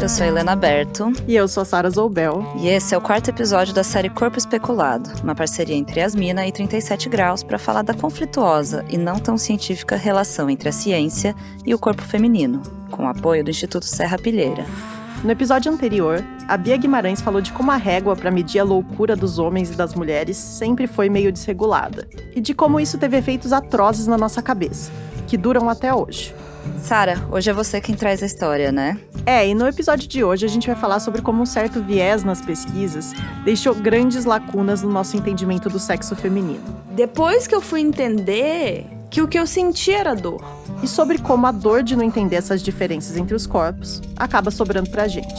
Eu sou a Helena Berto. E eu sou a Sara Zoubel. E esse é o quarto episódio da série Corpo Especulado, uma parceria entre Asmina e 37 Graus para falar da conflituosa e não tão científica relação entre a ciência e o corpo feminino, com o apoio do Instituto Serra Pilheira. No episódio anterior, a Bia Guimarães falou de como a régua para medir a loucura dos homens e das mulheres sempre foi meio desregulada, e de como isso teve efeitos atrozes na nossa cabeça, que duram até hoje. Sara, hoje é você quem traz a história, né? É, e no episódio de hoje a gente vai falar sobre como um certo viés nas pesquisas deixou grandes lacunas no nosso entendimento do sexo feminino. Depois que eu fui entender que o que eu senti era dor. E sobre como a dor de não entender essas diferenças entre os corpos acaba sobrando pra gente.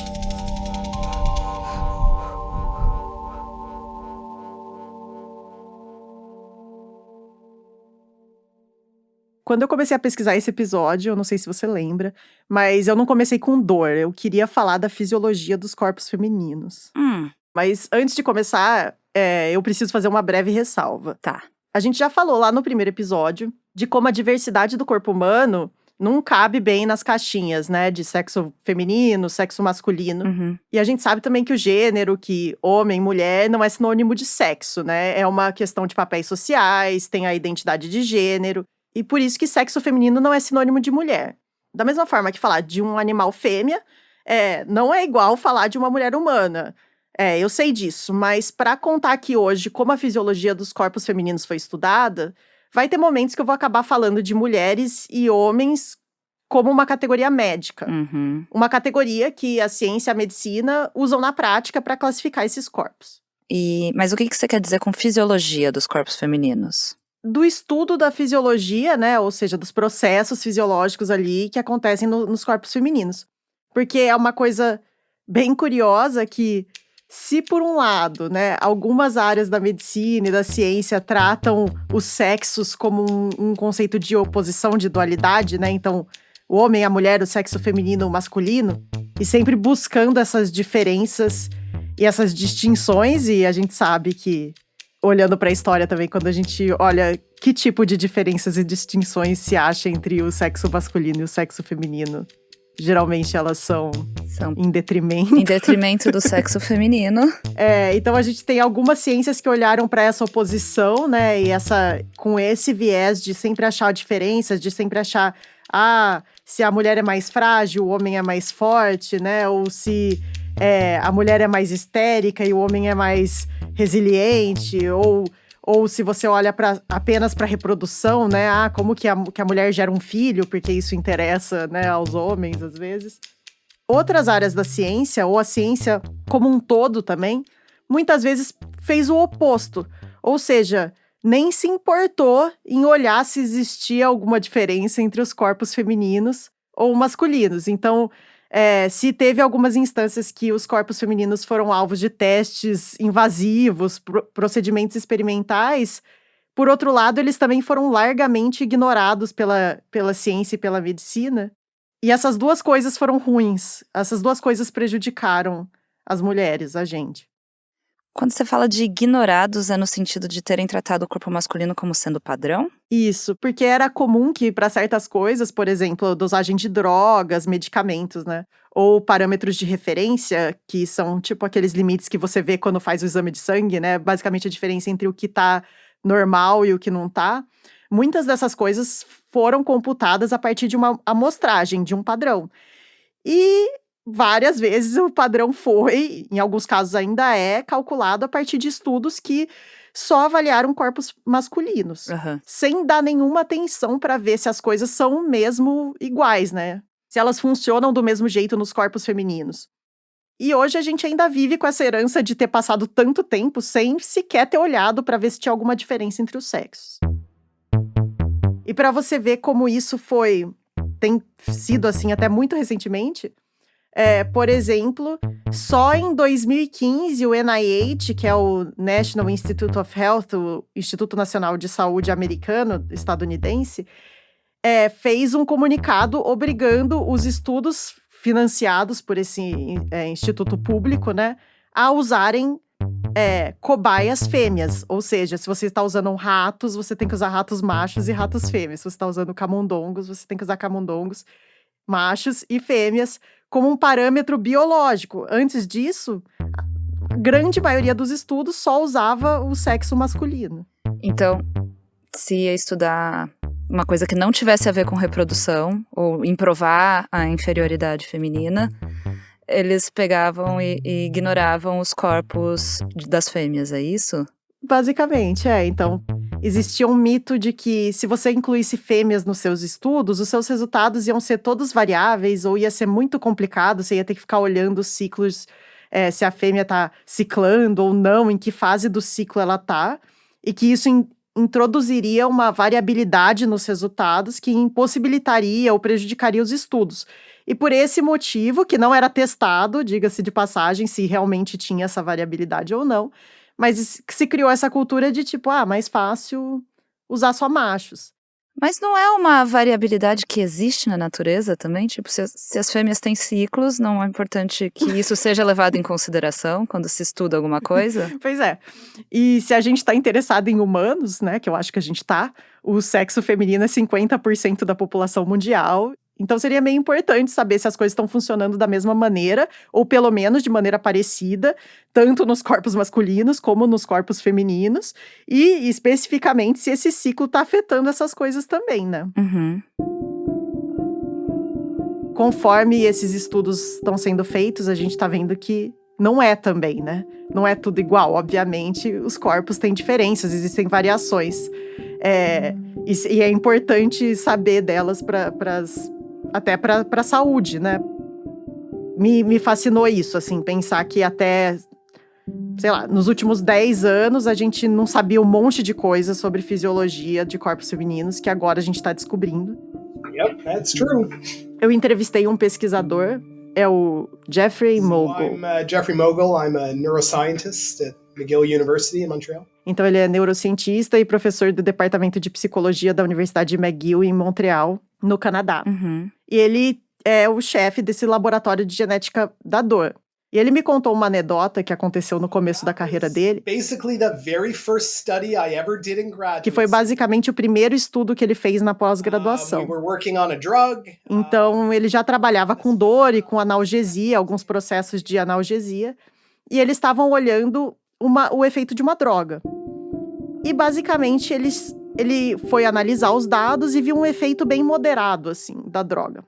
Quando eu comecei a pesquisar esse episódio, eu não sei se você lembra, mas eu não comecei com dor. Eu queria falar da fisiologia dos corpos femininos. Hum, Mas antes de começar, é, eu preciso fazer uma breve ressalva. tá. A gente já falou lá no primeiro episódio de como a diversidade do corpo humano não cabe bem nas caixinhas, né? De sexo feminino, sexo masculino. Uhum. E a gente sabe também que o gênero, que homem, mulher, não é sinônimo de sexo, né? É uma questão de papéis sociais, tem a identidade de gênero. E por isso que sexo feminino não é sinônimo de mulher. Da mesma forma que falar de um animal fêmea é, não é igual falar de uma mulher humana. É, eu sei disso, mas para contar aqui hoje como a fisiologia dos corpos femininos foi estudada, vai ter momentos que eu vou acabar falando de mulheres e homens como uma categoria médica. Uhum. Uma categoria que a ciência e a medicina usam na prática para classificar esses corpos. E, mas o que que você quer dizer com fisiologia dos corpos femininos? Do estudo da fisiologia, né, ou seja, dos processos fisiológicos ali que acontecem no- nos corpos femininos. Porque é uma coisa bem curiosa que, se por um lado, né, algumas áreas da medicina e da ciência tratam os sexos como um, um conceito de oposição, de dualidade, né, então o homem, a mulher, o sexo feminino, o masculino, e sempre buscando essas diferenças e essas distinções, e a gente sabe que, olhando para a história também, quando a gente olha que tipo de diferenças e distinções se acha entre o sexo masculino e o sexo feminino, geralmente elas são São em detrimento. em detrimento do sexo feminino. É, então a gente tem algumas ciências que olharam para essa oposição, né? E essa com esse viés de sempre achar diferenças, de sempre achar ah, se a mulher é mais frágil, o homem é mais forte, né? Ou se é, a mulher é mais histérica e o homem é mais resiliente, ou ou se você olha pra, apenas para reprodução, né? Ah, como que a, que a mulher gera um filho, porque isso interessa, né, aos homens às vezes. Outras áreas da ciência, ou a ciência como um todo também, muitas vezes fez o oposto. Ou seja, nem se importou em olhar se existia alguma diferença entre os corpos femininos ou masculinos. Então, é, se teve algumas instâncias que os corpos femininos foram alvos de testes invasivos, pro- procedimentos experimentais, por outro lado, eles também foram largamente ignorados pela, pela ciência e pela medicina. E essas duas coisas foram ruins. Essas duas coisas prejudicaram as mulheres, a gente. Quando você fala de ignorados, é no sentido de terem tratado o corpo masculino como sendo padrão? Isso, porque era comum que para certas coisas, por exemplo, dosagem de drogas, medicamentos, né? Ou parâmetros de referência, que são tipo aqueles limites que você vê quando faz o exame de sangue, né? Basicamente a diferença entre o que tá normal e o que não tá. Muitas dessas coisas foram computadas a partir de uma amostragem, de um padrão. E várias vezes o padrão foi, em alguns casos ainda é, calculado a partir de estudos que só avaliaram corpos masculinos Aham. sem dar nenhuma atenção para ver se as coisas são mesmo iguais, né? Se elas funcionam do mesmo jeito nos corpos femininos. E hoje a gente ainda vive com essa herança de ter passado tanto tempo sem sequer ter olhado para ver se tinha alguma diferença entre os sexos. E para você ver como isso foi tem sido assim até muito recentemente, é, por exemplo, só em 2015 o NIH, que é o National Institute of Health, o Instituto Nacional de Saúde americano, estadunidense, é, fez um comunicado obrigando os estudos financiados por esse é, instituto público, né, a usarem é, cobaias fêmeas. Ou seja, se você está usando ratos, você tem que usar ratos machos e ratos fêmeas. Se você está usando camundongos, você tem que usar camundongos machos e fêmeas como um parâmetro biológico. Antes disso, a grande maioria dos estudos só usava o sexo masculino. Então, se ia estudar uma coisa que não tivesse a ver com reprodução ou em provar a inferioridade feminina, eles pegavam e, e ignoravam os corpos das fêmeas, é isso? Basicamente, é. Então, existia um mito de que se você incluísse fêmeas nos seus estudos, os seus resultados iam ser todos variáveis ou ia ser muito complicado, você ia ter que ficar olhando os ciclos, é, se a fêmea está ciclando ou não, em que fase do ciclo ela está, e que isso in introduziria uma variabilidade nos resultados que impossibilitaria ou prejudicaria os estudos. E por esse motivo, que não era testado, diga-se de passagem, se realmente tinha essa variabilidade ou não, mas se criou essa cultura de tipo, ah, mais fácil usar só machos. Mas não é uma variabilidade que existe na natureza também? Tipo, se, se as fêmeas têm ciclos, não é importante que isso seja levado em consideração quando se estuda alguma coisa? pois é. E se a gente está interessado em humanos, né, que eu acho que a gente está, o sexo feminino é 50% da população mundial então seria meio importante saber se as coisas estão funcionando da mesma maneira, ou pelo menos de maneira parecida, tanto nos corpos masculinos como nos corpos femininos, e especificamente se esse ciclo está afetando essas coisas também, né? Uhum. Conforme esses estudos estão sendo feitos, a gente está vendo que não é também, né? Não é tudo igual. Obviamente, os corpos têm diferenças, existem variações. É, e, e, é importante saber delas para as até para a saúde, né? Me, me fascinou isso, assim, pensar que até, sei lá, nos últimos 10 anos a gente não sabia um monte de coisas sobre fisiologia de corpos femininos que agora a gente está descobrindo. Yep, that's true. Eu entrevistei um pesquisador, é o Jeffrey Mogul. So I'm uh, Jeffrey Mogul, I'm a neuroscientist at McGill University in Montreal. Então ele é neurocientista e professor do departamento de psicologia da Universidade de McGill em Montreal no Canadá. Uhum. E ele é o chefe desse laboratório de genética da dor. E ele me contou uma anedota que aconteceu no começo da carreira dele. Que foi basicamente o primeiro estudo que ele fez na pós-graduação. Então, ele já trabalhava com dor e com analgesia, alguns processos de analgesia. E eles estavam olhando uma, o efeito de uma droga. E basicamente eles ele foi analisar os dados e viu um efeito bem moderado, assim, da droga.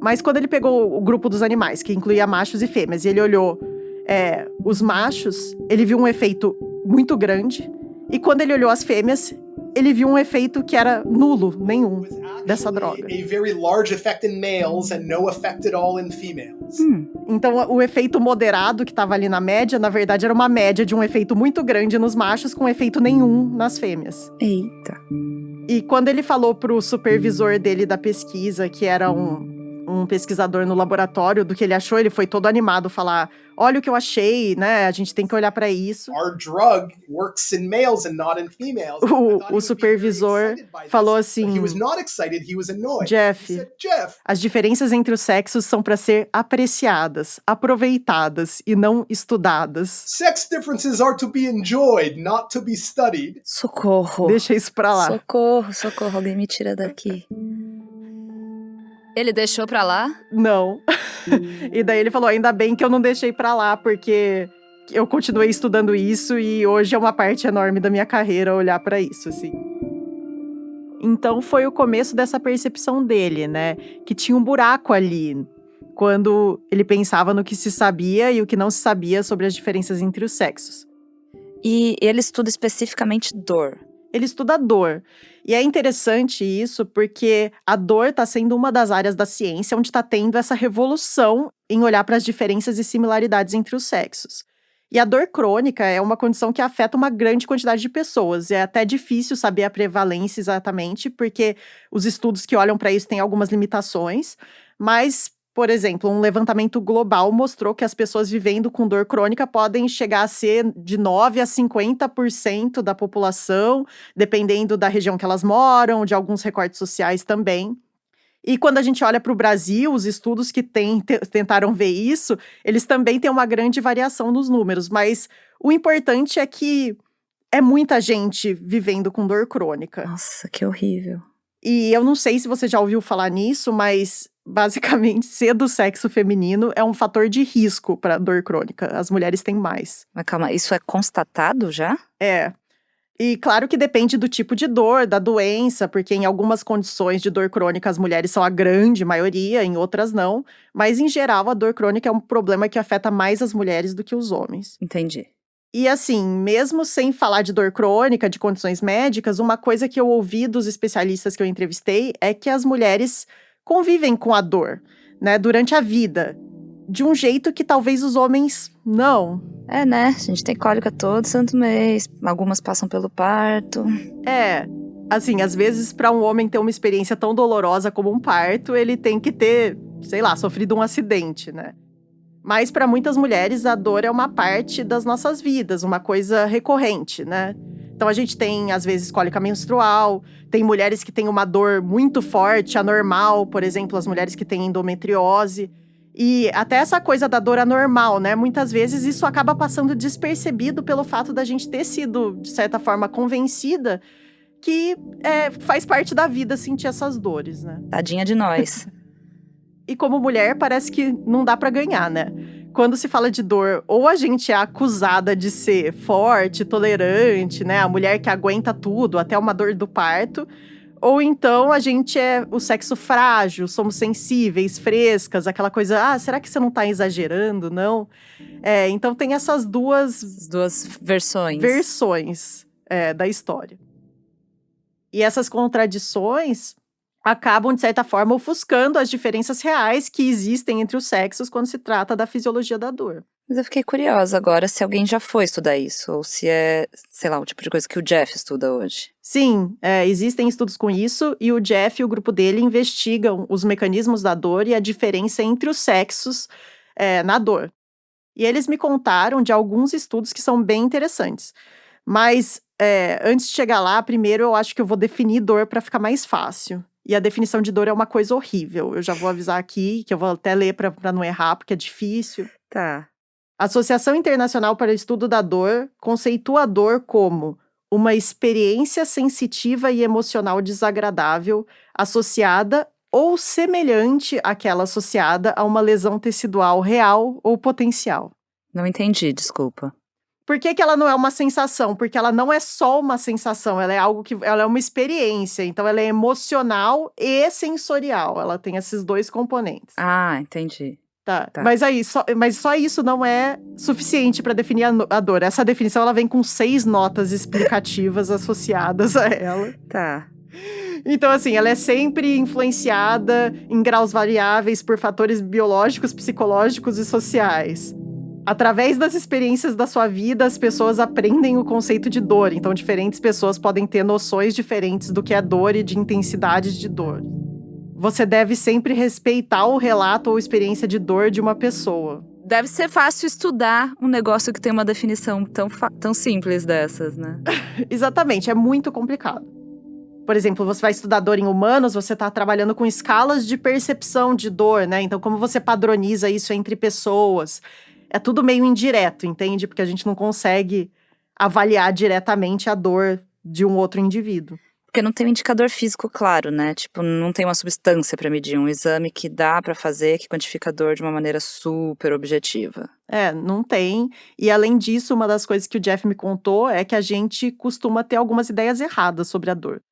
Mas quando ele pegou o grupo dos animais, que incluía machos e fêmeas, e ele olhou é, os machos, ele viu um efeito muito grande. E quando ele olhou as fêmeas, ele viu um efeito que era nulo, nenhum, dessa droga. Hum. Então, o efeito moderado que estava ali na média, na verdade, era uma média de um efeito muito grande nos machos com efeito nenhum nas fêmeas. Eita. E quando ele falou pro supervisor dele da pesquisa, que era um um pesquisador no laboratório do que ele achou, ele foi todo animado falar: "Olha o que eu achei, né? A gente tem que olhar para isso". O, o supervisor falou assim: Jeff, as diferenças entre os sexos são para ser apreciadas, aproveitadas e não estudadas. Sex differences are to be enjoyed, not to be studied. Socorro. Deixa isso pra lá. Socorro, socorro, alguém me tira daqui. Ele deixou pra lá? Não. e daí ele falou: ainda bem que eu não deixei pra lá, porque eu continuei estudando isso e hoje é uma parte enorme da minha carreira olhar para isso, assim. Então foi o começo dessa percepção dele, né? Que tinha um buraco ali, quando ele pensava no que se sabia e o que não se sabia sobre as diferenças entre os sexos. E ele estuda especificamente dor ele estuda dor. E é interessante isso porque a dor está sendo uma das áreas da ciência onde está tendo essa revolução em olhar para as diferenças e similaridades entre os sexos. E a dor crônica é uma condição que afeta uma grande quantidade de pessoas. É até difícil saber a prevalência exatamente, porque os estudos que olham para isso têm algumas limitações, mas por exemplo, um levantamento global mostrou que as pessoas vivendo com dor crônica podem chegar a ser de 9 a 50% da população, dependendo da região que elas moram, de alguns recortes sociais também. E quando a gente olha para o Brasil, os estudos que tem, tentaram ver isso, eles também têm uma grande variação nos números, mas o importante é que é muita gente vivendo com dor crônica. Nossa, que horrível. E eu não sei se você já ouviu falar nisso, mas basicamente ser do sexo feminino é um fator de risco para dor crônica. As mulheres têm mais. Mas calma, isso é constatado já? É. E claro que depende do tipo de dor, da doença, porque em algumas condições de dor crônica as mulheres são a grande maioria, em outras não. Mas em geral a dor crônica é um problema que afeta mais as mulheres do que os homens. Entendi. E assim, mesmo sem falar de dor crônica, de condições médicas, uma coisa que eu ouvi dos especialistas que eu entrevistei é que as mulheres convivem com a dor, né, durante a vida, de um jeito que talvez os homens não. É, né? A gente tem cólica todo santo mês, algumas passam pelo parto. É. Assim, às vezes, para um homem ter uma experiência tão dolorosa como um parto, ele tem que ter, sei lá, sofrido um acidente, né? Mas para muitas mulheres a dor é uma parte das nossas vidas, uma coisa recorrente, né? Então a gente tem às vezes cólica menstrual, tem mulheres que têm uma dor muito forte, anormal, por exemplo, as mulheres que têm endometriose. E até essa coisa da dor anormal, né? Muitas vezes isso acaba passando despercebido pelo fato da gente ter sido, de certa forma, convencida que é, faz parte da vida sentir essas dores, né? Tadinha de nós. E como mulher, parece que não dá para ganhar, né? Quando se fala de dor, ou a gente é acusada de ser forte, tolerante, né? A mulher que aguenta tudo, até uma dor do parto. Ou então a gente é o sexo frágil, somos sensíveis, frescas, aquela coisa, ah, será que você não tá exagerando? Não. É, então tem essas duas. As duas versões. Versões é, da história. E essas contradições acabam, de certa forma, ofuscando as diferenças reais que existem entre os sexos quando se trata da fisiologia da dor. Mas eu fiquei curiosa agora se alguém já foi estudar isso, ou se é, sei lá, o tipo de coisa que o Jeff estuda hoje. Sim, é, existem estudos com isso, e o Jeff e o grupo dele investigam os mecanismos da dor e a diferença entre os sexos é, na dor. E eles me contaram de alguns estudos que são bem interessantes. Mas é, antes de chegar lá, primeiro eu acho que eu vou definir dor para ficar mais fácil. E a definição de dor é uma coisa horrível. Eu já vou avisar aqui, que eu vou até ler para não errar, porque é difícil. Tá. A Associação Internacional para o Estudo da Dor conceitua a dor como uma experiência sensitiva e emocional desagradável associada ou semelhante àquela associada a uma lesão tecidual real ou potencial. Não entendi, desculpa. Por que, que ela não é uma sensação? Porque ela não é só uma sensação, ela é algo que. Ela é uma experiência. Então, ela é emocional e sensorial. Ela tem esses dois componentes. Ah, entendi. Tá. tá. Mas aí, só, mas só isso não é suficiente para definir a, a, dor. Essa definição ela vem com seis notas explicativas associadas a ela. Tá. Então, assim, ela é sempre influenciada em graus variáveis por fatores biológicos, psicológicos e sociais. Através das experiências da sua vida, as pessoas aprendem o conceito de dor. Então, diferentes pessoas podem ter noções diferentes do que é dor e de intensidade de dor. Você deve sempre respeitar o relato ou experiência de dor de uma pessoa. Deve ser fácil estudar um negócio que tem uma definição tão, tão simples dessas, né? Exatamente, é muito complicado. Por exemplo, você vai estudar dor em humanos, você está trabalhando com escalas de percepção de dor, né? Então, como você padroniza isso entre pessoas? É tudo meio indireto, entende? Porque a gente não consegue avaliar diretamente a dor de um outro indivíduo. Porque não tem um indicador físico claro, né? Tipo, não tem uma substância para medir, um exame que dá para fazer, que quantifica a dor de uma maneira super objetiva. É, não tem. E além disso, uma das coisas que o Jeff me contou é que a gente costuma ter algumas ideias erradas sobre a dor.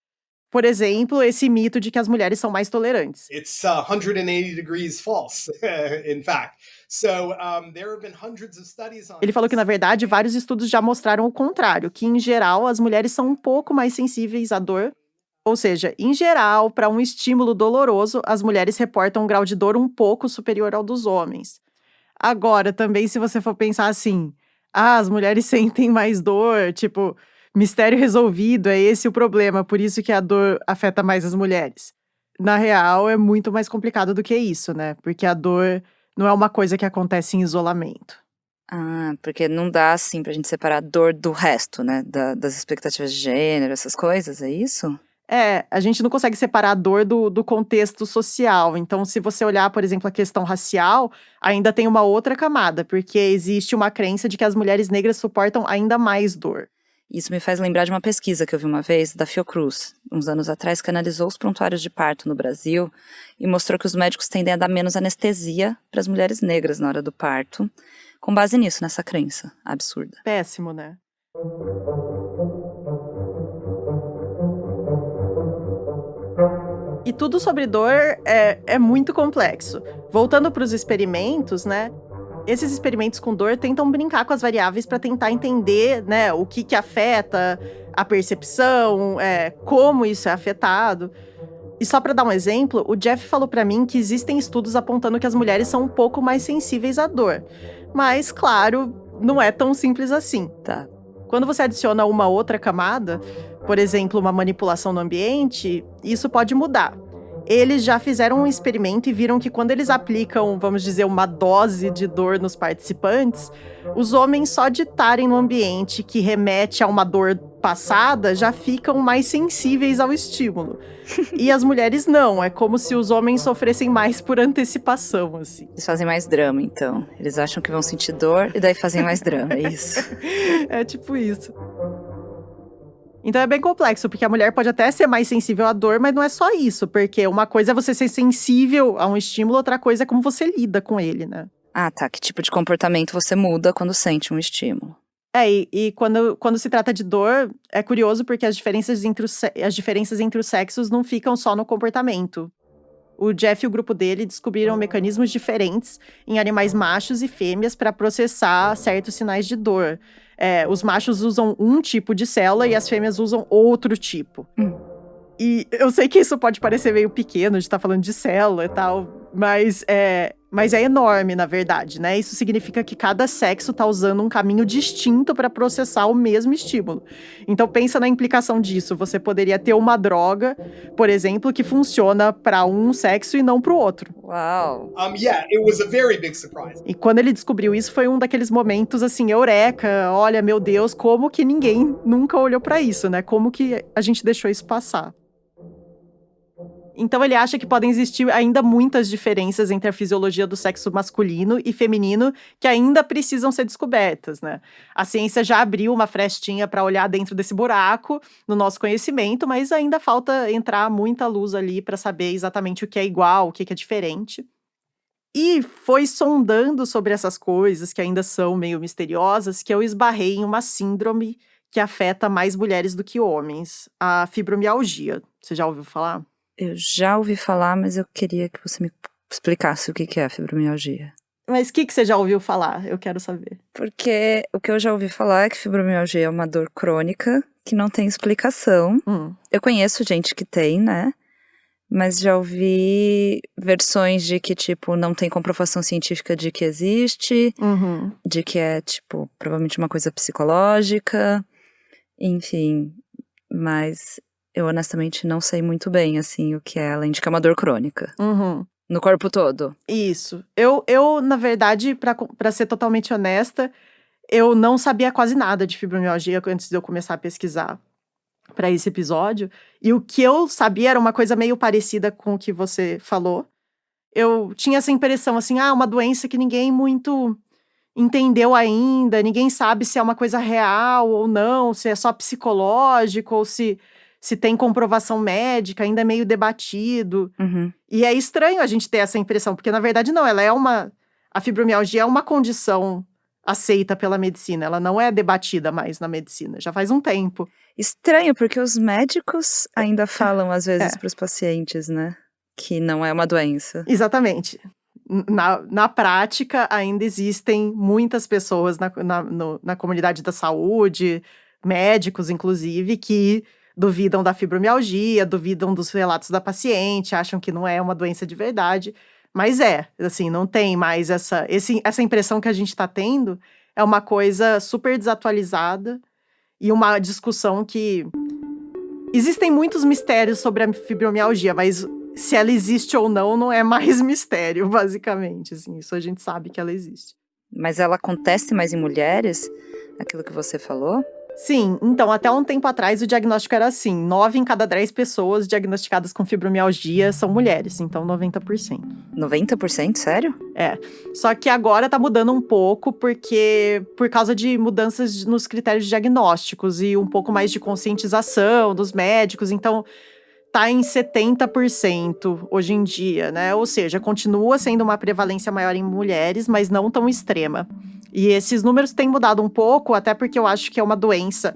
Por exemplo, esse mito de que as mulheres são mais tolerantes. It's uh, 180 degrees false, in fact. Ele falou que, na verdade, vários estudos já mostraram o contrário, que, em geral, as mulheres são um pouco mais sensíveis à dor. Ou seja, em geral, para um estímulo doloroso, as mulheres reportam um grau de dor um pouco superior ao dos homens. Agora, também, se você for pensar assim, ah, as mulheres sentem mais dor, tipo, mistério resolvido, é esse o problema, por isso que a dor afeta mais as mulheres. Na real, é muito mais complicado do que isso, né? Porque a dor não é uma coisa que acontece em isolamento. Ah, porque não dá assim pra gente separar a dor do resto, né? Da, das expectativas de gênero, essas coisas, é isso? É, a gente não consegue separar a dor do, do contexto social. Então, se você olhar, por exemplo, a questão racial, ainda tem uma outra camada, porque existe uma crença de que as mulheres negras suportam ainda mais dor. Isso me faz lembrar de uma pesquisa que eu vi uma vez da Fiocruz, uns anos atrás, que analisou os prontuários de parto no Brasil e mostrou que os médicos tendem a dar menos anestesia para as mulheres negras na hora do parto, com base nisso, nessa crença absurda. Péssimo, né? E tudo sobre dor é, é muito complexo. Voltando para os experimentos, né? Esses experimentos com dor tentam brincar com as variáveis para tentar entender, né, o que que afeta a percepção, é, como isso é afetado. E só para dar um exemplo, o Jeff falou para mim que existem estudos apontando que as mulheres são um pouco mais sensíveis à dor. Mas, claro, não é tão simples assim. Tá. Quando você adiciona uma outra camada, por exemplo, uma manipulação no ambiente, isso pode mudar. Eles já fizeram um experimento e viram que quando eles aplicam, vamos dizer, uma dose de dor nos participantes, os homens só de estarem no ambiente que remete a uma dor passada já ficam mais sensíveis ao estímulo. e as mulheres não, é como se os homens sofressem mais por antecipação, assim. Eles fazem mais drama, então. Eles acham que vão sentir dor e daí fazem mais drama, é isso. é tipo isso. Então é bem complexo, porque a mulher pode até ser mais sensível à dor, mas não é só isso, porque uma coisa é você ser sensível a um estímulo, outra coisa é como você lida com ele, né? Ah, tá. Que tipo de comportamento você muda quando sente um estímulo? É, e, e quando, quando se trata de dor, é curioso porque as diferenças, entre os, as diferenças entre os sexos não ficam só no comportamento. O Jeff e o grupo dele descobriram mecanismos diferentes em animais machos e fêmeas para processar certos sinais de dor. É, os machos usam um tipo de célula e as fêmeas usam outro tipo. Hum. E eu sei que isso pode parecer meio pequeno de estar tá falando de célula e tal, mas é, mas é enorme, na verdade, né? Isso significa que cada sexo está usando um caminho distinto para processar o mesmo estímulo. Então pensa na implicação disso. Você poderia ter uma droga, por exemplo, que funciona para um sexo e não para o outro. Uau. Um, yeah, it was a very big surprise. E quando ele descobriu isso, foi um daqueles momentos assim, eureka, olha, meu Deus, como que ninguém nunca olhou para isso, né? Como que a gente deixou isso passar? Então ele acha que podem existir ainda muitas diferenças entre a fisiologia do sexo masculino e feminino que ainda precisam ser descobertas, né? A ciência já abriu uma frestinha para olhar dentro desse buraco no nosso conhecimento, mas ainda falta entrar muita luz ali para saber exatamente o que é igual, o que é diferente. E foi sondando sobre essas coisas que ainda são meio misteriosas que eu esbarrei em uma síndrome que afeta mais mulheres do que homens, a fibromialgia. Você já ouviu falar? Eu já ouvi falar, mas eu queria que você me explicasse o que é a fibromialgia. Mas o que, que você já ouviu falar? Eu quero saber. Porque o que eu já ouvi falar é que fibromialgia é uma dor crônica que não tem explicação. Hum. Eu conheço gente que tem, né? Mas já ouvi versões de que, tipo, não tem comprovação científica de que existe, uhum. de que é, tipo, provavelmente uma coisa psicológica, enfim. Mas eu honestamente não sei muito bem, assim, o que é, além de que é uma dor crônica. Uhum. No corpo todo. Isso. Eu, eu na verdade, para ser totalmente honesta, eu não sabia quase nada de fibromialgia antes de eu começar a pesquisar para esse episódio. E o que eu sabia era uma coisa meio parecida com o que você falou. Eu tinha essa impressão, assim, ah, uma doença que ninguém muito entendeu ainda, ninguém sabe se é uma coisa real ou não, se é só psicológico ou se se tem comprovação médica, ainda é meio debatido. Uhum. E é estranho a gente ter essa impressão, porque na verdade não, ela é uma. A fibromialgia é uma condição aceita pela medicina, ela não é debatida mais na medicina, já faz um tempo. Estranho, porque os médicos ainda falam às vezes é. para os pacientes, né? Que não é uma doença. Exatamente. Na, na prática, ainda existem muitas pessoas na, na, no, na comunidade da saúde, médicos, inclusive, que duvidam da fibromialgia, duvidam dos relatos da paciente, acham que não é uma doença de verdade. Mas é, assim, não tem mais essa, esse, essa impressão que a gente está tendo. É uma coisa super desatualizada e uma discussão que. Existem muitos mistérios sobre a fibromialgia, mas se ela existe ou não, não é mais mistério, basicamente. Assim, isso a gente sabe que ela existe. Mas ela acontece mais em mulheres? Aquilo que você falou? Sim, então até um tempo atrás o diagnóstico era assim: 9 em cada 10 pessoas diagnosticadas com fibromialgia são mulheres, então 90%. 90%? Sério? É. Só que agora tá mudando um pouco, porque por causa de mudanças nos critérios diagnósticos e um pouco mais de conscientização dos médicos, então tá em 70% hoje em dia, né? Ou seja, continua sendo uma prevalência maior em mulheres, mas não tão extrema. E esses números têm mudado um pouco, até porque eu acho que é uma doença,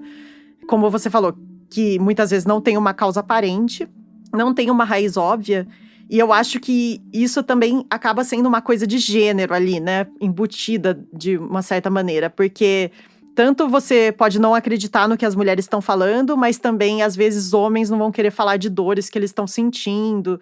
como você falou, que muitas vezes não tem uma causa aparente, não tem uma raiz óbvia. E eu acho que isso também acaba sendo uma coisa de gênero ali, né? Embutida de uma certa maneira, porque tanto você pode não acreditar no que as mulheres estão falando, mas também, às vezes, homens não vão querer falar de dores que eles estão sentindo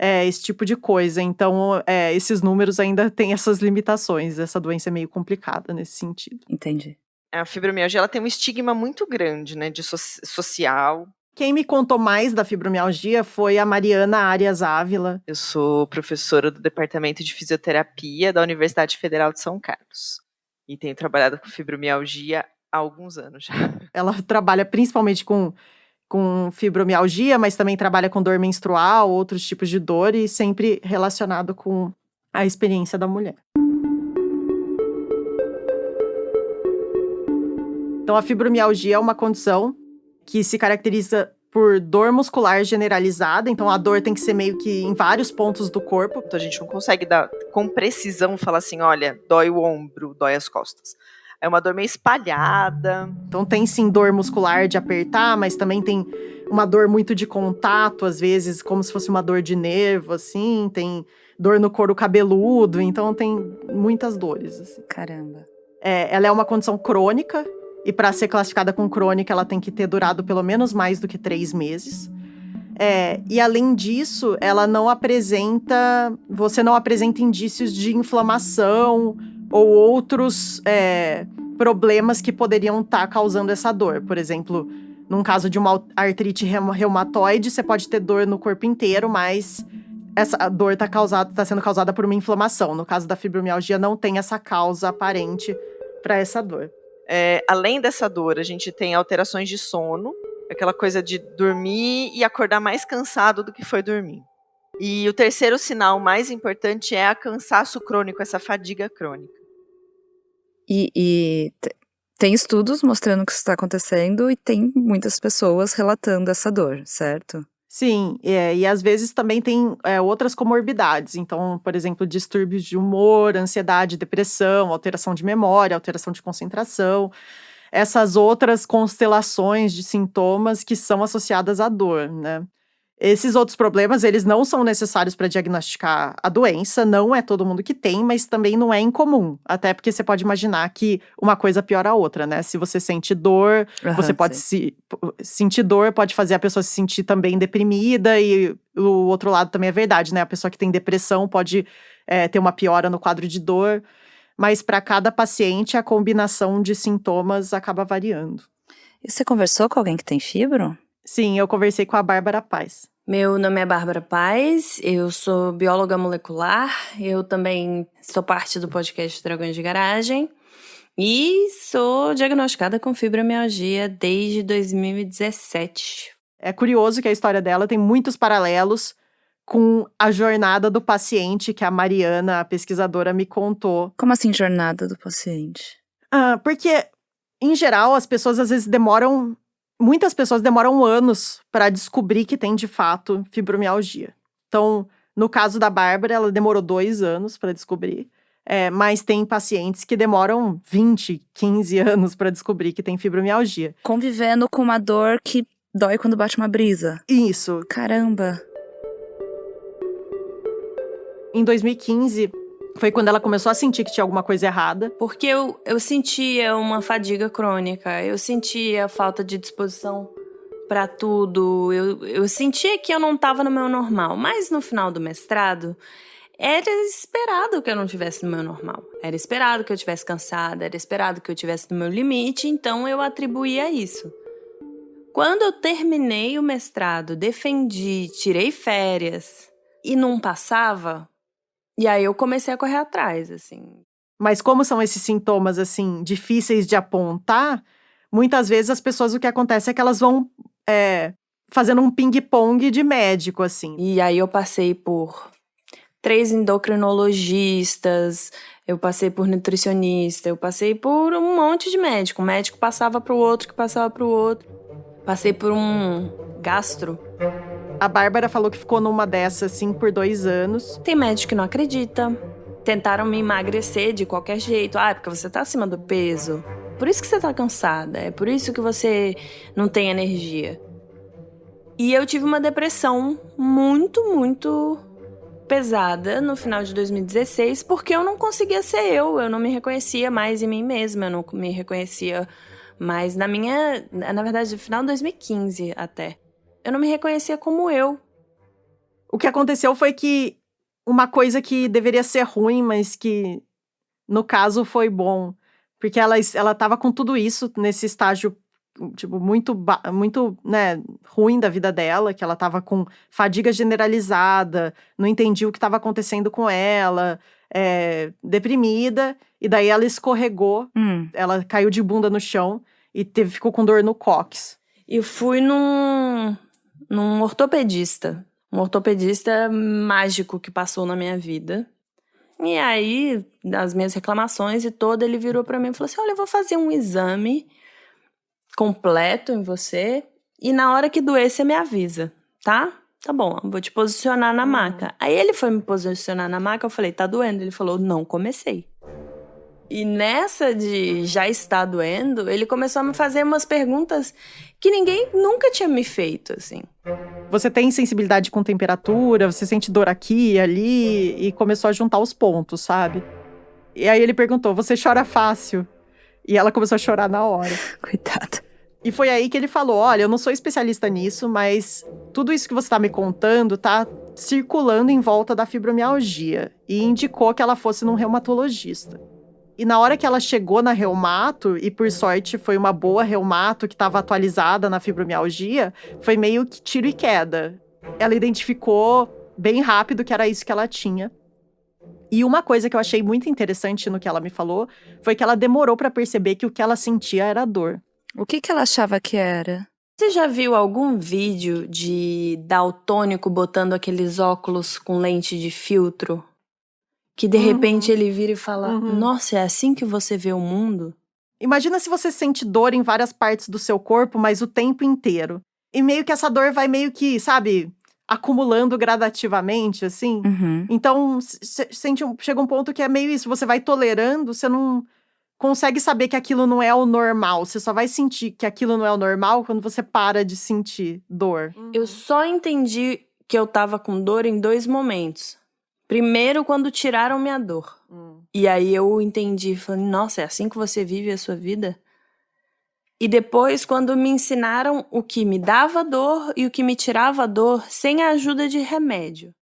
é, esse tipo de coisa. Então, é, esses números ainda têm essas limitações. Essa doença é meio complicada nesse sentido. Entendi. A fibromialgia ela tem um estigma muito grande, né, de so social. Quem me contou mais da fibromialgia foi a Mariana Arias Ávila. Eu sou professora do Departamento de Fisioterapia da Universidade Federal de São Carlos e tenho trabalhado com fibromialgia há alguns anos já. Ela trabalha principalmente com com fibromialgia, mas também trabalha com dor menstrual, outros tipos de dor, e sempre relacionado com a experiência da mulher. Então, a fibromialgia é uma condição que se caracteriza por dor muscular generalizada, então a dor tem que ser meio que em vários pontos do corpo. Então a gente não consegue dar com precisão falar assim, olha, dói o ombro, dói as costas. É uma dor meio espalhada. Então tem sim dor muscular de apertar, mas também tem uma dor muito de contato, às vezes, como se fosse uma dor de nervo, assim. Tem dor no couro cabeludo, então tem muitas dores. Assim. Caramba. É, ela é uma condição crônica, e para ser classificada como crônica, ela tem que ter durado pelo menos mais do que três meses. É, e além disso, ela não apresenta. Você não apresenta indícios de inflamação ou outros é, problemas que poderiam estar tá causando essa dor. Por exemplo, num caso de uma artrite reumatoide, você pode ter dor no corpo inteiro, mas essa dor está tá sendo causada por uma inflamação. No caso da fibromialgia, não tem essa causa aparente para essa dor. É, além dessa dor, a gente tem alterações de sono, aquela coisa de dormir e acordar mais cansado do que foi dormir. E o terceiro sinal mais importante é a cansaço crônico, essa fadiga crônica. E, e tem estudos mostrando que isso está acontecendo e tem muitas pessoas relatando essa dor, certo? Sim, é, e às vezes também tem é, outras comorbidades. Então, por exemplo, distúrbios de humor, ansiedade, depressão, alteração de memória, alteração de concentração. Essas outras constelações de sintomas que são associadas à dor, né? Esses outros problemas, eles não são necessários para diagnosticar a doença, não é todo mundo que tem, mas também não é incomum. Até porque você pode imaginar que uma coisa piora a outra, né? Se você sente dor, uhum, você pode se, sentir dor, pode fazer a pessoa se sentir também deprimida, e o outro lado também é verdade, né? A pessoa que tem depressão pode é, ter uma piora no quadro de dor, mas para cada paciente a combinação de sintomas acaba variando. E você conversou com alguém que tem fibro? Sim, eu conversei com a Bárbara Paz. Meu nome é Bárbara Paz, eu sou bióloga molecular, eu também sou parte do podcast Dragões de Garagem e sou diagnosticada com fibromialgia desde 2017. É curioso que a história dela tem muitos paralelos com a jornada do paciente que a Mariana, a pesquisadora, me contou. Como assim, jornada do paciente? Ah, porque, em geral, as pessoas às vezes demoram muitas pessoas demoram anos para descobrir que tem de fato fibromialgia. Então, no caso da Bárbara, ela demorou dois anos para descobrir. É, mas tem pacientes que demoram 20, 15 anos para descobrir que tem fibromialgia. Convivendo com uma dor que dói quando bate uma brisa. Isso. Caramba. Em 2015, foi quando ela começou a sentir que tinha alguma coisa errada. Porque eu, eu sentia uma fadiga crônica, eu sentia falta de disposição para tudo, eu, eu sentia que eu não estava no meu normal. Mas no final do mestrado, era esperado que eu não tivesse no meu normal. Era esperado que eu tivesse cansada, era esperado que eu tivesse no meu limite, então eu atribuía isso. Quando eu terminei o mestrado, defendi, tirei férias e não passava, e aí eu comecei a correr atrás, assim. Mas como são esses sintomas, assim, difíceis de apontar, muitas vezes as pessoas, o que acontece é que elas vão é, fazendo um ping-pong de médico, assim. E aí eu passei por três endocrinologistas, eu passei por nutricionista, eu passei por um monte de médico. Um médico passava para o outro, que passava para o outro. Passei por um gastro. A Bárbara falou que ficou numa dessas, assim, por dois anos. Tem médico que não acredita. Tentaram me emagrecer de qualquer jeito. Ah, é porque você tá acima do peso. Por isso que você tá cansada. É por isso que você não tem energia. E eu tive uma depressão muito, muito pesada no final de 2016 porque eu não conseguia ser eu, eu não me reconhecia mais em mim mesma, eu não me reconhecia mais na minha, na verdade, no final de 2015 até. Eu não me reconhecia como eu. O que aconteceu foi que uma coisa que deveria ser ruim, mas que no caso foi bom, porque ela ela tava com tudo isso nesse estágio tipo, muito, muito, né, ruim da vida dela, que ela tava com fadiga generalizada, não entendia o que estava acontecendo com ela, é, deprimida, e daí ela escorregou, hum. ela caiu de bunda no chão e teve, ficou com dor no cox. E fui num, num ortopedista, um ortopedista mágico que passou na minha vida. E aí, das minhas reclamações e toda, ele virou para mim e falou assim: Olha, eu vou fazer um exame completo em você e na hora que doer você me avisa, tá? Tá bom, vou te posicionar na uhum. maca. Aí ele foi me posicionar na maca, eu falei, tá doendo? Ele falou, não comecei. E nessa de já está doendo, ele começou a me fazer umas perguntas que ninguém nunca tinha me feito, assim. Você tem sensibilidade com temperatura, você sente dor aqui e ali, e começou a juntar os pontos, sabe? E aí ele perguntou: Você chora fácil? E ela começou a chorar na hora. Coitada. E foi aí que ele falou: Olha, eu não sou especialista nisso, mas tudo isso que você está me contando tá circulando em volta da fibromialgia. E indicou que ela fosse num reumatologista. E na hora que ela chegou na reumato, e por sorte foi uma boa reumato que estava atualizada na fibromialgia, foi meio que tiro e queda. Ela identificou bem rápido que era isso que ela tinha. E uma coisa que eu achei muito interessante no que ela me falou foi que ela demorou para perceber que o que ela sentia era dor. O que, que ela achava que era? Você já viu algum vídeo de daltônico botando aqueles óculos com lente de filtro? Que de uhum. repente ele vira e fala: uhum. Nossa, é assim que você vê o mundo? Imagina se você sente dor em várias partes do seu corpo, mas o tempo inteiro. E meio que essa dor vai meio que, sabe, acumulando gradativamente, assim. Uhum. Então, sente um, chega um ponto que é meio isso, você vai tolerando, você não consegue saber que aquilo não é o normal. Você só vai sentir que aquilo não é o normal quando você para de sentir dor. Uhum. Eu só entendi que eu tava com dor em dois momentos. Primeiro, quando tiraram minha dor. Hum. E aí eu entendi, falei, nossa, é assim que você vive a sua vida? E depois, quando me ensinaram o que me dava dor e o que me tirava dor sem a ajuda de remédio.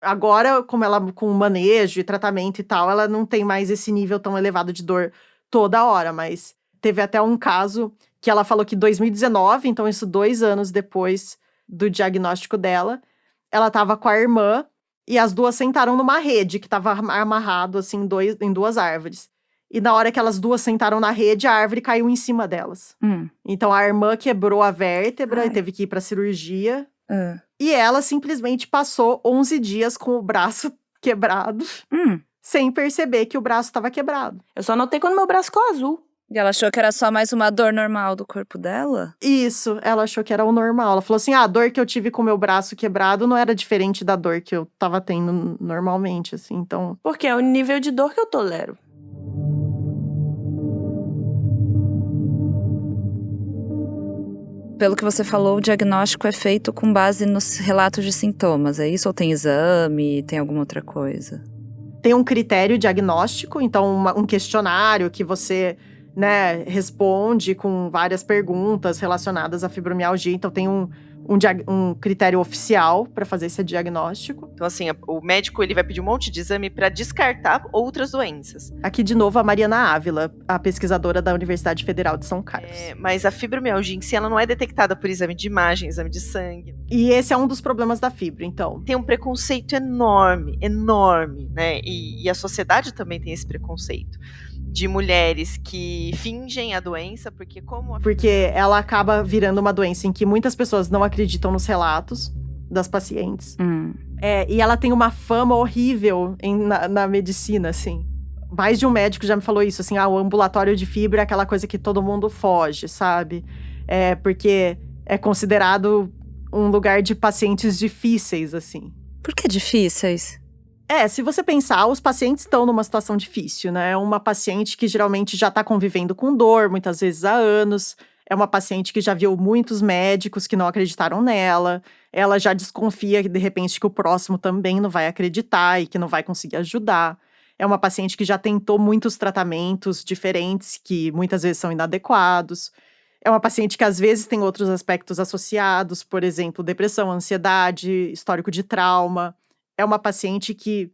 Agora, como ela com manejo e tratamento e tal, ela não tem mais esse nível tão elevado de dor toda hora, mas teve até um caso que ela falou que 2019, então isso dois anos depois do diagnóstico dela, ela estava com a irmã e as duas sentaram numa rede que estava amarrado assim dois, em duas árvores. E na hora que elas duas sentaram na rede, a árvore caiu em cima delas. Hum. Então a irmã quebrou a vértebra Ai. e teve que ir pra cirurgia. Uh. E ela simplesmente passou 11 dias com o braço quebrado, hum. sem perceber que o braço estava quebrado. Eu só notei quando meu braço ficou azul. E ela achou que era só mais uma dor normal do corpo dela? Isso, ela achou que era o normal. Ela falou assim: ah, a dor que eu tive com o meu braço quebrado não era diferente da dor que eu tava tendo normalmente, assim, então. Porque é o nível de dor que eu tolero. pelo que você falou, o diagnóstico é feito com base nos relatos de sintomas, é isso? Ou tem exame, tem alguma outra coisa? Tem um critério diagnóstico, então uma, um questionário que você né, responde com várias perguntas relacionadas à fibromialgia. Então tem um, um, um critério oficial para fazer esse diagnóstico. Então, assim, o médico ele vai pedir um monte de exame para descartar outras doenças. Aqui de novo a Mariana Ávila, a pesquisadora da Universidade Federal de São Carlos. É, mas a fibromialgia em si ela não é detectada por exame de imagem, exame de sangue. E esse é um dos problemas da fibra, então. Tem um preconceito enorme, enorme, né? E, e a sociedade também tem esse preconceito. De mulheres que fingem a doença, porque como a... Porque ela acaba virando uma doença em que muitas pessoas não acreditam nos relatos das pacientes. Hum. É, e ela tem uma fama horrível em, na, na, medicina, assim. Mais de um médico já me falou isso, assim, ah, o ambulatório de fibra é aquela coisa que todo mundo foge, sabe? É, porque é considerado um lugar de pacientes difíceis, assim. Por que difíceis? É, se você pensar, os pacientes estão numa situação difícil, né? É uma paciente que geralmente já está convivendo com dor, muitas vezes há anos. É uma paciente que já viu muitos médicos que não acreditaram nela. Ela já desconfia de repente, que o próximo também não vai acreditar e que não vai conseguir ajudar. É uma paciente que já tentou muitos tratamentos diferentes, que muitas vezes são inadequados. É uma paciente que às vezes tem outros aspectos associados, por exemplo, depressão, ansiedade, histórico de trauma é uma paciente que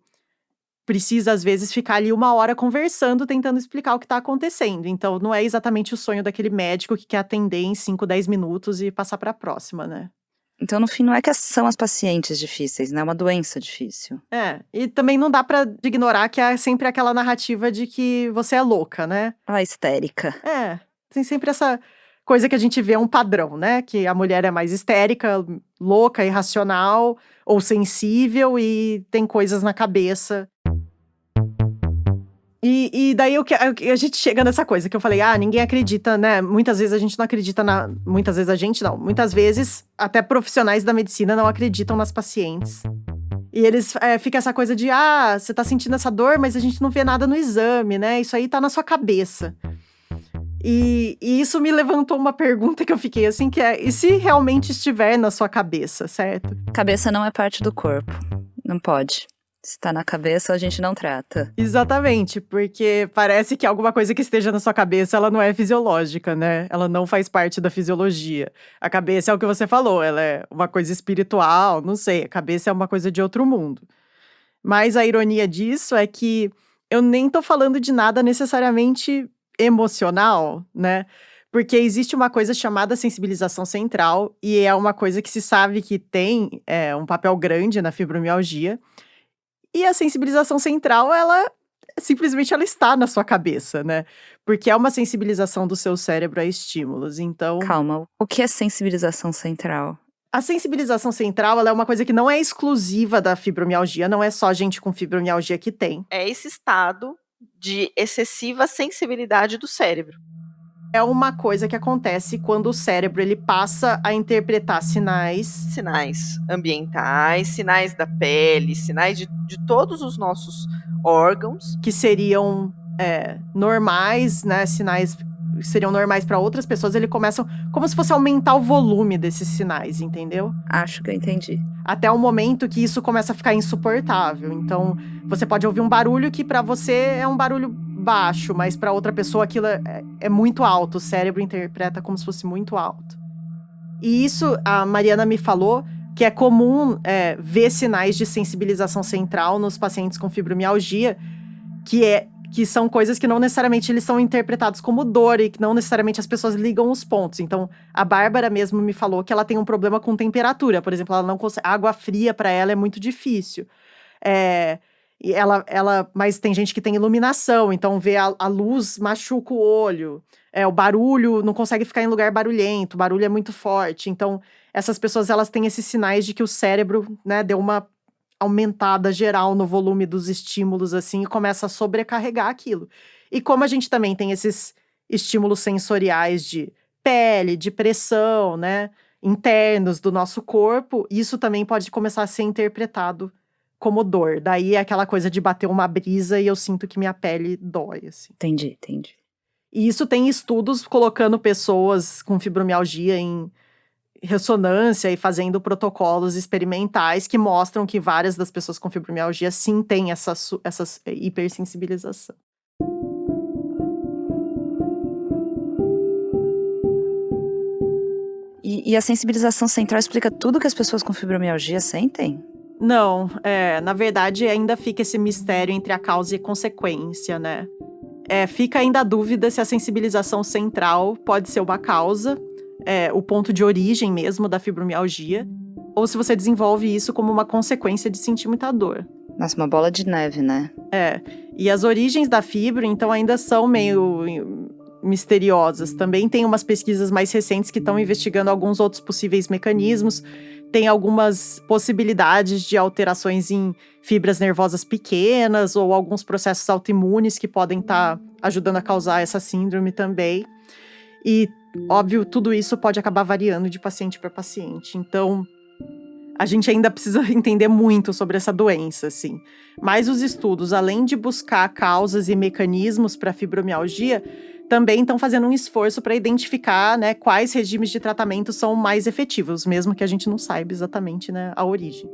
precisa, às vezes, ficar ali uma hora conversando, tentando explicar o que está acontecendo. Então, não é exatamente o sonho daquele médico que quer atender em 5, 10 minutos e passar para a próxima, né? Então, no fim, não é que são as pacientes difíceis, né? É uma doença difícil. É, e também não dá para ignorar que é sempre aquela narrativa de que você é louca, né? Ah, histérica. É, tem sempre essa coisa que a gente vê um padrão, né? Que a mulher é mais histérica, louca, irracional ou sensível e tem coisas na cabeça. E, e daí eu, a gente chega nessa coisa que eu falei, ah, ninguém acredita, né? Muitas vezes a gente não acredita na. Muitas vezes a gente não. Muitas vezes, até profissionais da medicina não acreditam nas pacientes. E eles é, fica essa coisa de, ah, você tá sentindo essa dor, mas a gente não vê nada no exame, né? Isso aí tá na sua cabeça. E, e, isso me levantou uma pergunta que eu fiquei assim, que é: e se realmente estiver na sua cabeça, certo? Cabeça não é parte do corpo. Não pode. Se está na cabeça, a gente não trata. Exatamente, porque parece que alguma coisa que esteja na sua cabeça, ela não é fisiológica, né? Ela não faz parte da fisiologia. A cabeça é o que você falou, ela é uma coisa espiritual, não sei, a cabeça é uma coisa de outro mundo. Mas a ironia disso é que eu nem tô falando de nada necessariamente emocional, né? Porque existe uma coisa chamada sensibilização central, e é uma coisa que se sabe que tem é, um papel grande na fibromialgia. E a sensibilização central, ela simplesmente ela está na sua cabeça, né? Porque é uma sensibilização do seu cérebro a estímulos. Então. Calma, o que é sensibilização central? A sensibilização central é uma coisa que não é exclusiva da fibromialgia, não é só gente com fibromialgia que tem. É esse estado de excessiva sensibilidade do cérebro. É uma coisa que acontece quando o cérebro ele passa a interpretar sinais. Sinais ambientais, sinais da pele, sinais de, de todos os nossos órgãos. Que seriam é, normais, né? Sinais seriam normais para outras pessoas, ele começa como se fosse aumentar o volume desses sinais, entendeu? Acho que eu entendi. Até o momento que isso começa a ficar insuportável. Então, você pode ouvir um barulho que para você é um barulho baixo, mas para outra pessoa aquilo é, é muito alto. O cérebro interpreta como se fosse muito alto. E isso a Mariana me falou que é comum é, ver sinais de sensibilização central nos pacientes com fibromialgia, que é que são coisas que não necessariamente eles são interpretados como dor e que não necessariamente as pessoas ligam os pontos. Então, a Bárbara mesmo me falou que ela tem um problema com temperatura, por exemplo, ela não consegue, água fria para ela é muito difícil. É, e ela, ela, mas tem gente que tem iluminação, então vê a, a luz machuca o olho. É, o barulho não consegue ficar em lugar barulhento, o barulho é muito forte. Então, essas pessoas elas têm esses sinais de que o cérebro, né, deu uma aumentada geral no volume dos estímulos, assim, e começa a sobrecarregar aquilo. E como a gente também tem esses estímulos sensoriais de pele, de pressão, né, internos do nosso corpo, isso também pode começar a ser interpretado como dor. Daí é aquela coisa de bater uma brisa e eu sinto que minha pele dói, assim. Entendi, entendi. E isso tem estudos colocando pessoas com fibromialgia em ressonância e fazendo protocolos experimentais que mostram que várias das pessoas com fibromialgia sim têm essa, essa hipersensibilização. E, e, a sensibilização central explica tudo que as pessoas com fibromialgia sentem? Não, é, na verdade ainda fica esse mistério entre a causa e consequência, né? É, fica ainda a dúvida se a sensibilização central pode ser uma causa é, o ponto de origem mesmo da fibromialgia, ou se você desenvolve isso como uma consequência de sentir muita dor. Nossa, uma bola de neve, né? É. E as origens da fibra, então, ainda são meio misteriosas. Também tem umas pesquisas mais recentes que estão investigando alguns outros possíveis mecanismos. Tem algumas possibilidades de alterações em fibras nervosas pequenas ou alguns processos autoimunes que podem estar tá ajudando a causar essa síndrome também. E, óbvio, tudo isso pode acabar variando de paciente para paciente. Então, a gente ainda precisa entender muito sobre essa doença, assim. Mas os estudos, além de buscar causas e mecanismos para fibromialgia, também estão fazendo um esforço para identificar né, quais regimes de tratamento são mais efetivos, mesmo que a gente não saiba exatamente né, a origem.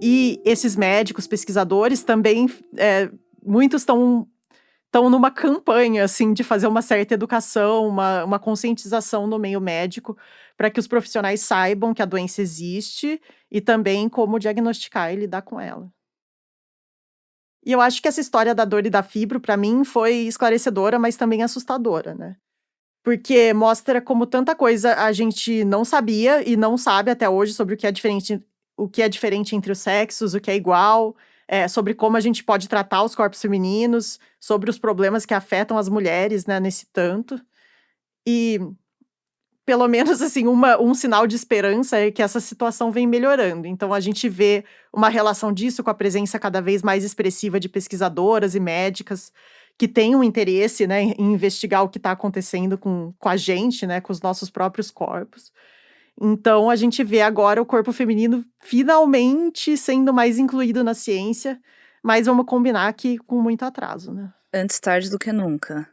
E esses médicos, pesquisadores, também, é, muitos estão estão numa campanha assim de fazer uma certa educação, uma, uma conscientização no meio médico, para que os profissionais saibam que a doença existe e também como diagnosticar e lidar com ela. E eu acho que essa história da dor e da fibro, para mim, foi esclarecedora, mas também assustadora, né? Porque mostra como tanta coisa a gente não sabia e não sabe até hoje sobre o que é diferente, o que é diferente entre os sexos, o que é igual, é, sobre como a gente pode tratar os corpos femininos, sobre os problemas que afetam as mulheres, né, nesse tanto. E pelo menos assim, uma, um sinal de esperança é que essa situação vem melhorando. Então a gente vê uma relação disso com a presença cada vez mais expressiva de pesquisadoras e médicas que têm um interesse né, em investigar o que está acontecendo com, com a gente, né, com os nossos próprios corpos. Então a gente vê agora o corpo feminino finalmente sendo mais incluído na ciência, mas vamos combinar que com muito atraso, né? Antes tarde do que nunca.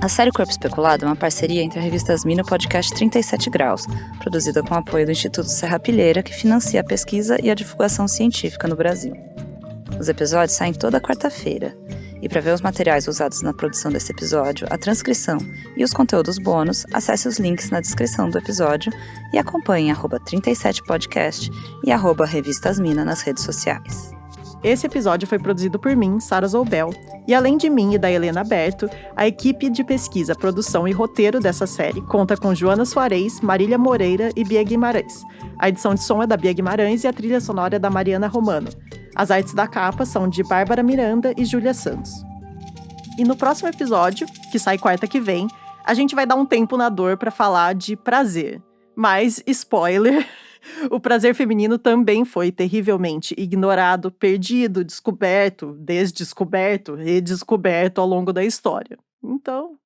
A série Corpo Especulado é uma parceria entre a revista Asmina e o podcast 37 Graus, produzida com apoio do Instituto Serra Pilheira, que financia a pesquisa e a divulgação científica no Brasil. Os episódios saem toda quarta-feira. E para ver os materiais usados na produção desse episódio, a transcrição e os conteúdos bônus, acesse os links na descrição do episódio e acompanhe 37podcast e arroba Revistasmina nas redes sociais. Esse episódio foi produzido por mim, Sara Zoubel, e além de mim e da Helena Berto, a equipe de pesquisa, produção e roteiro dessa série conta com Joana Soares, Marília Moreira e Bia Guimarães. A edição de som é da Bia Guimarães e a trilha sonora é da Mariana Romano. As artes da capa são de Bárbara Miranda e Júlia Santos. E no próximo episódio, que sai quarta que vem, a gente vai dar um tempo na dor para falar de prazer. Mas, spoiler, o prazer feminino também foi terrivelmente ignorado, perdido, descoberto, desdescoberto, redescoberto ao longo da história. Então,